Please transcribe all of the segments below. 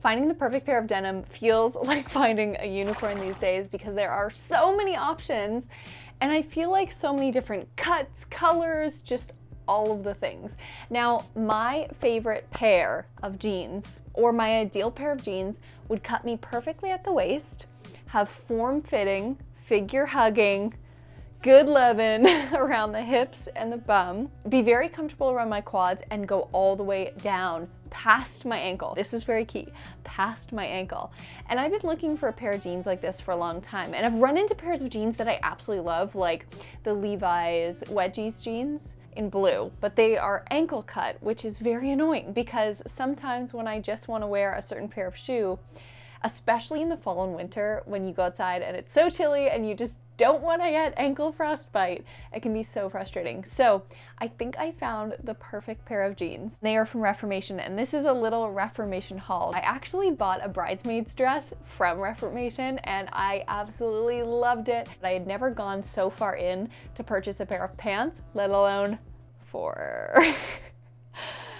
Finding the perfect pair of denim feels like finding a unicorn these days because there are so many options and I feel like so many different cuts, colors, just all of the things. Now, my favorite pair of jeans, or my ideal pair of jeans, would cut me perfectly at the waist, have form-fitting, figure-hugging, good loving around the hips and the bum, be very comfortable around my quads and go all the way down past my ankle. This is very key, past my ankle. And I've been looking for a pair of jeans like this for a long time. And I've run into pairs of jeans that I absolutely love, like the Levi's Wedgies jeans in blue, but they are ankle cut, which is very annoying because sometimes when I just want to wear a certain pair of shoe, especially in the fall and winter when you go outside and it's so chilly and you just don't want to get ankle frostbite. It can be so frustrating. So I think I found the perfect pair of jeans. They are from Reformation and this is a little Reformation haul. I actually bought a bridesmaid's dress from Reformation and I absolutely loved it. But I had never gone so far in to purchase a pair of pants, let alone four.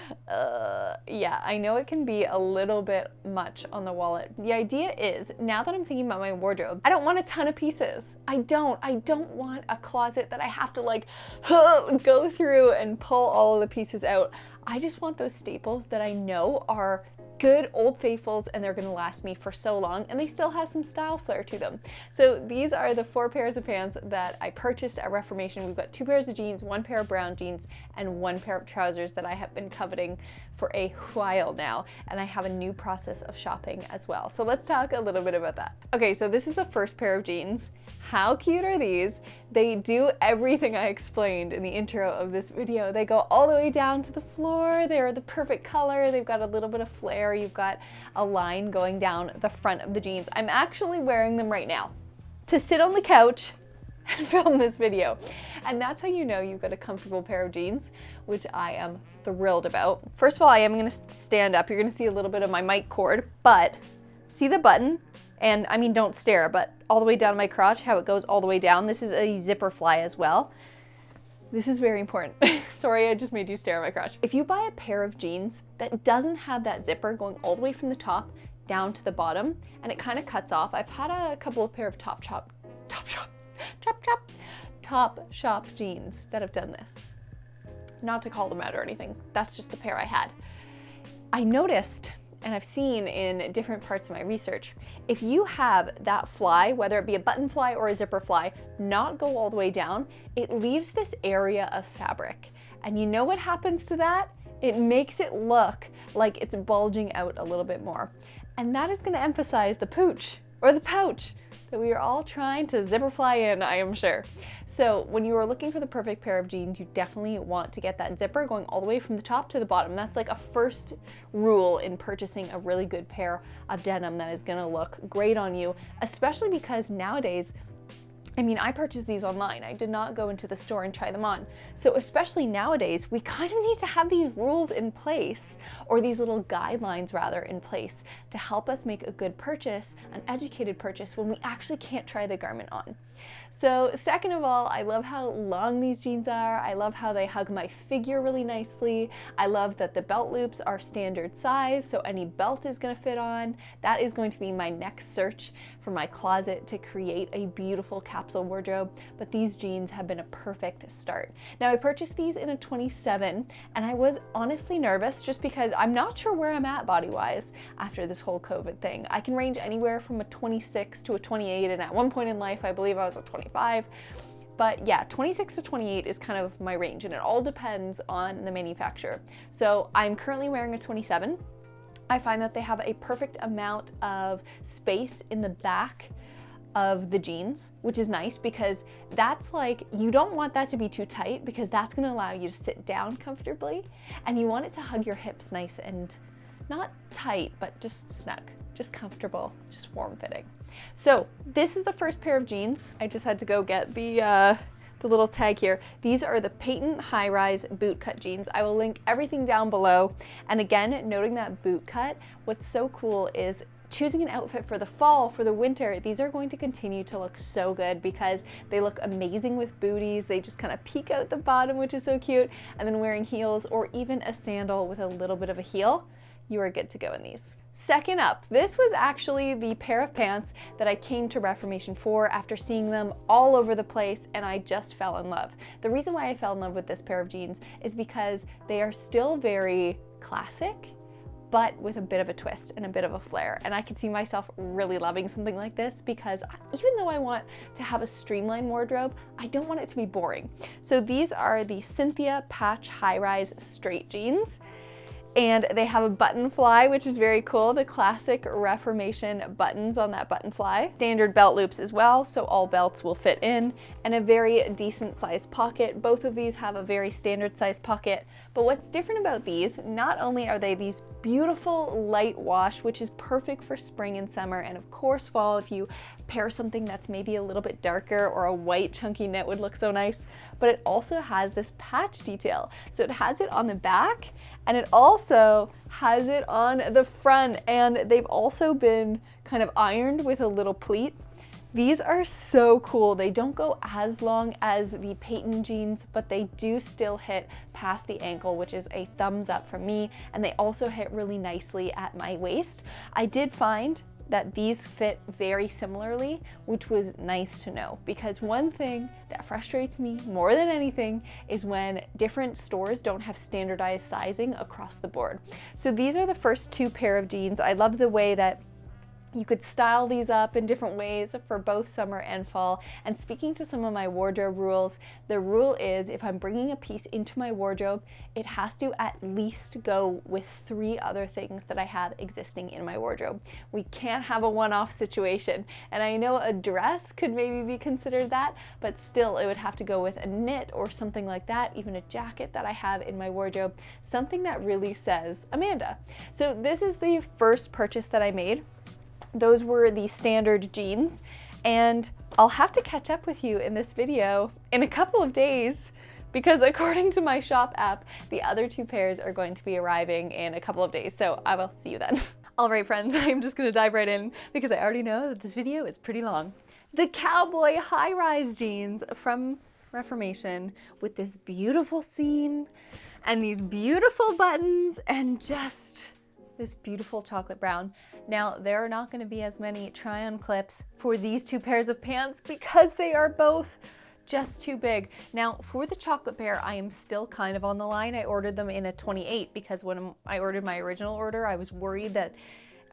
Uh, yeah, I know it can be a little bit much on the wallet. The idea is, now that I'm thinking about my wardrobe, I don't want a ton of pieces. I don't. I don't want a closet that I have to like go through and pull all of the pieces out. I just want those staples that I know are good Old Faithfuls and they're gonna last me for so long and they still have some style flair to them. So these are the four pairs of pants that I purchased at Reformation. We've got two pairs of jeans, one pair of brown jeans, and one pair of trousers that I have been coveting for a while now. And I have a new process of shopping as well. So let's talk a little bit about that. Okay, so this is the first pair of jeans. How cute are these? They do everything I explained in the intro of this video. They go all the way down to the floor. They're the perfect color. They've got a little bit of flare. You've got a line going down the front of the jeans. I'm actually wearing them right now to sit on the couch and film this video. And that's how you know you've got a comfortable pair of jeans, which I am thrilled about. First of all, I am gonna stand up. You're gonna see a little bit of my mic cord, but see the button? And I mean, don't stare, but all the way down my crotch, how it goes all the way down. This is a zipper fly as well. This is very important. Sorry, I just made you stare at my crotch. If you buy a pair of jeans that doesn't have that zipper going all the way from the top down to the bottom, and it kind of cuts off. I've had a couple of pair of Top Shop, Top Shop, Chop Chop, Top Shop jeans that have done this. Not to call them out or anything. That's just the pair I had. I noticed and I've seen in different parts of my research, if you have that fly, whether it be a button fly or a zipper fly, not go all the way down, it leaves this area of fabric. And you know what happens to that? It makes it look like it's bulging out a little bit more. And that is gonna emphasize the pooch or the pouch that we are all trying to zipper fly in, I am sure. So when you are looking for the perfect pair of jeans, you definitely want to get that zipper going all the way from the top to the bottom. That's like a first rule in purchasing a really good pair of denim that is gonna look great on you, especially because nowadays I mean, I purchased these online. I did not go into the store and try them on. So especially nowadays, we kind of need to have these rules in place, or these little guidelines rather in place to help us make a good purchase, an educated purchase when we actually can't try the garment on. So second of all, I love how long these jeans are. I love how they hug my figure really nicely. I love that the belt loops are standard size, so any belt is gonna fit on. That is going to be my next search for my closet to create a beautiful capsule wardrobe, but these jeans have been a perfect start. Now I purchased these in a 27 and I was honestly nervous just because I'm not sure where I'm at body-wise after this whole COVID thing. I can range anywhere from a 26 to a 28 and at one point in life I believe I was a 25 25. But yeah, 26 to 28 is kind of my range and it all depends on the manufacturer. So I'm currently wearing a 27. I find that they have a perfect amount of space in the back of the jeans, which is nice because that's like, you don't want that to be too tight because that's gonna allow you to sit down comfortably and you want it to hug your hips nice and not tight, but just snug just comfortable, just warm fitting. So this is the first pair of jeans. I just had to go get the, uh, the little tag here. These are the Peyton High Rise boot cut jeans. I will link everything down below. And again, noting that boot cut, what's so cool is choosing an outfit for the fall, for the winter, these are going to continue to look so good because they look amazing with booties. They just kind of peek out the bottom, which is so cute. And then wearing heels or even a sandal with a little bit of a heel, you are good to go in these. Second up, this was actually the pair of pants that I came to Reformation for after seeing them all over the place and I just fell in love. The reason why I fell in love with this pair of jeans is because they are still very classic but with a bit of a twist and a bit of a flair. And I could see myself really loving something like this because even though I want to have a streamlined wardrobe, I don't want it to be boring. So these are the Cynthia Patch High Rise Straight Jeans and they have a button fly, which is very cool, the classic Reformation buttons on that button fly. Standard belt loops as well, so all belts will fit in, and a very decent sized pocket. Both of these have a very standard sized pocket, but what's different about these, not only are they these beautiful light wash, which is perfect for spring and summer, and of course fall if you pair something that's maybe a little bit darker or a white chunky knit would look so nice, but it also has this patch detail. So it has it on the back and it also has it on the front and they've also been kind of ironed with a little pleat. These are so cool. They don't go as long as the Peyton jeans, but they do still hit past the ankle, which is a thumbs up from me. And they also hit really nicely at my waist. I did find that these fit very similarly, which was nice to know because one thing that frustrates me more than anything is when different stores don't have standardized sizing across the board. So these are the first two pair of jeans. I love the way that you could style these up in different ways for both summer and fall. And speaking to some of my wardrobe rules, the rule is if I'm bringing a piece into my wardrobe, it has to at least go with three other things that I have existing in my wardrobe. We can't have a one-off situation. And I know a dress could maybe be considered that, but still it would have to go with a knit or something like that, even a jacket that I have in my wardrobe, something that really says Amanda. So this is the first purchase that I made those were the standard jeans and I'll have to catch up with you in this video in a couple of days because according to my shop app, the other two pairs are going to be arriving in a couple of days. So I will see you then. All right, friends, I'm just gonna dive right in because I already know that this video is pretty long. The cowboy high-rise jeans from Reformation with this beautiful seam and these beautiful buttons and just this beautiful chocolate brown. Now, there are not gonna be as many try-on clips for these two pairs of pants because they are both just too big. Now, for the chocolate pair, I am still kind of on the line. I ordered them in a 28 because when I ordered my original order, I was worried that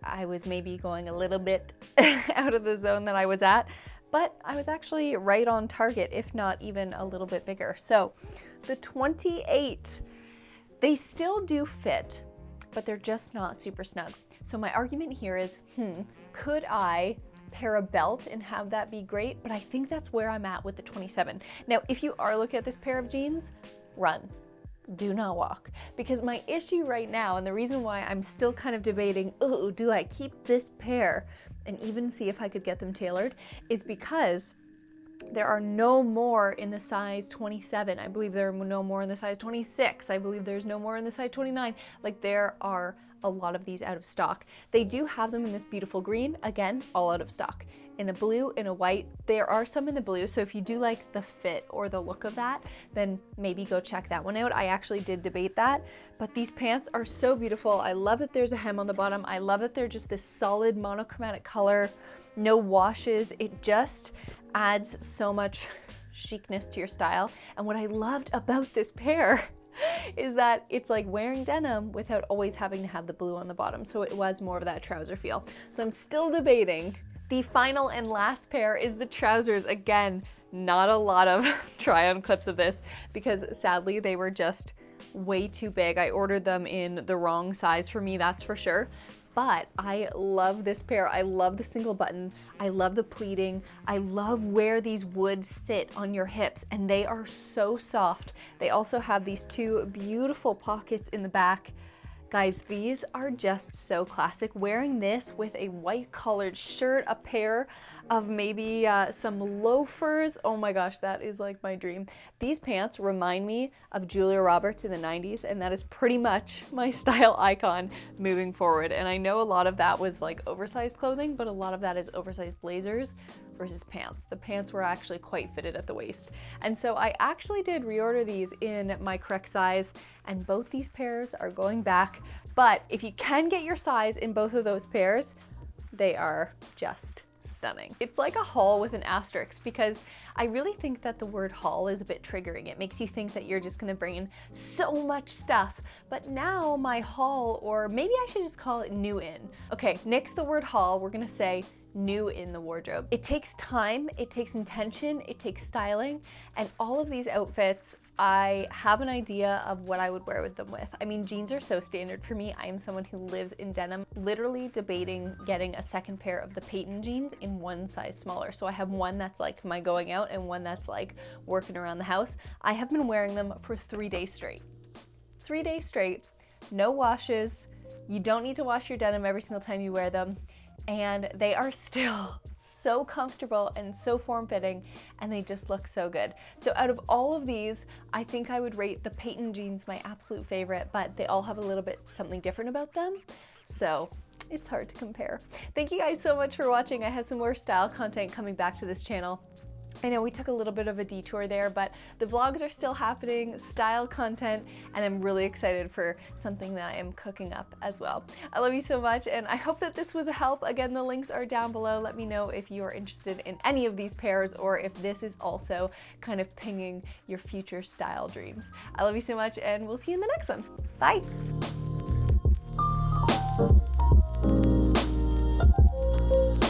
I was maybe going a little bit out of the zone that I was at, but I was actually right on target, if not even a little bit bigger. So the 28, they still do fit, but they're just not super snug. So my argument here is, hmm, could I pair a belt and have that be great? But I think that's where I'm at with the 27. Now, if you are looking at this pair of jeans, run do not walk. Because my issue right now, and the reason why I'm still kind of debating, oh, do I keep this pair and even see if I could get them tailored, is because there are no more in the size 27. I believe there are no more in the size 26. I believe there's no more in the size 29. Like there are a lot of these out of stock. They do have them in this beautiful green, again, all out of stock. In a blue, in a white, there are some in the blue, so if you do like the fit or the look of that, then maybe go check that one out. I actually did debate that, but these pants are so beautiful. I love that there's a hem on the bottom. I love that they're just this solid monochromatic color, no washes. It just adds so much chicness to your style. And what I loved about this pair is that it's like wearing denim without always having to have the blue on the bottom. So it was more of that trouser feel. So I'm still debating. The final and last pair is the trousers. Again, not a lot of try on clips of this because sadly they were just way too big. I ordered them in the wrong size for me, that's for sure but I love this pair. I love the single button. I love the pleating. I love where these would sit on your hips and they are so soft. They also have these two beautiful pockets in the back. Guys, these are just so classic. Wearing this with a white collared shirt, a pair of maybe uh, some loafers. Oh my gosh, that is like my dream. These pants remind me of Julia Roberts in the 90s and that is pretty much my style icon moving forward. And I know a lot of that was like oversized clothing, but a lot of that is oversized blazers versus pants. The pants were actually quite fitted at the waist. And so I actually did reorder these in my correct size and both these pairs are going back But if you can get your size in both of those pairs, they are just stunning. It's like a haul with an asterisk because I really think that the word haul is a bit triggering. It makes you think that you're just gonna bring in so much stuff. But now my haul, or maybe I should just call it new in. Okay, next the word haul, we're gonna say new in the wardrobe. It takes time, it takes intention, it takes styling, and all of these outfits I have an idea of what I would wear with them with. I mean, jeans are so standard for me. I am someone who lives in denim, literally debating getting a second pair of the Peyton jeans in one size smaller. So I have one that's like my going out and one that's like working around the house. I have been wearing them for three days straight. Three days straight, no washes. You don't need to wash your denim every single time you wear them and they are still so comfortable and so form-fitting and they just look so good. So out of all of these, I think I would rate the Peyton jeans my absolute favorite, but they all have a little bit something different about them. So it's hard to compare. Thank you guys so much for watching. I have some more style content coming back to this channel. I know we took a little bit of a detour there, but the vlogs are still happening, style content, and I'm really excited for something that I am cooking up as well. I love you so much, and I hope that this was a help. Again, the links are down below. Let me know if you are interested in any of these pairs or if this is also kind of pinging your future style dreams. I love you so much, and we'll see you in the next one. Bye!